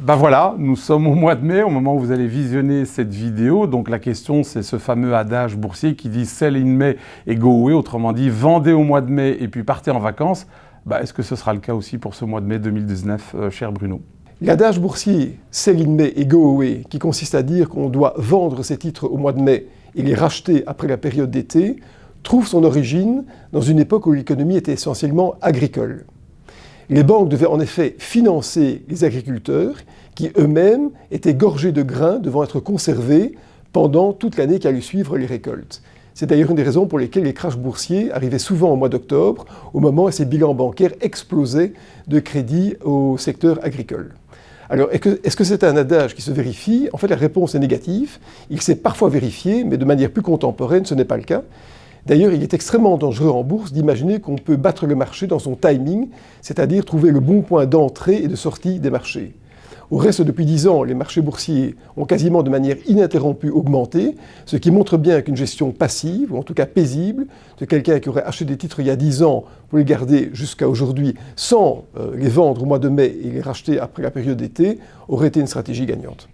ben voilà, nous sommes au mois de mai, au moment où vous allez visionner cette vidéo. Donc la question, c'est ce fameux adage boursier qui dit « sell in May et go away », autrement dit « vendez au mois de mai et puis partez en vacances ben, Est-ce que ce sera le cas aussi pour ce mois de mai 2019, euh, cher Bruno? L'adage boursier « sell in May et go away », qui consiste à dire qu'on doit vendre ses titres au mois de mai et les racheter après la période d'été, trouve son origine dans une époque où l'économie était essentiellement agricole. Les banques devaient en effet financer les agriculteurs qui eux-mêmes étaient gorgés de grains devant être conservés pendant toute l'année qui allait suivre les récoltes. C'est d'ailleurs une des raisons pour lesquelles les crashs boursiers arrivaient souvent au mois d'octobre, au moment où ces bilans bancaires explosaient de crédit au secteur agricole. Alors, est-ce que c'est un adage qui se vérifie? En fait, la réponse est négative. Il s'est parfois vérifié, mais de manière plus contemporaine, ce n'est pas le cas. D'ailleurs, il est extrêmement dangereux en bourse d'imaginer qu'on peut battre le marché dans son timing, c'est-à-dire trouver le bon point d'entrée et de sortie des marchés. Au reste, depuis 10 ans, les marchés boursiers ont quasiment de manière ininterrompue augmenté, ce qui montre bien qu'une gestion passive, ou en tout cas paisible, de quelqu'un qui aurait acheté des titres il y a 10 ans pour les garder jusqu'à aujourd'hui sans euh, les vendre au mois de mai et les racheter après la période d'été, aurait été une stratégie gagnante.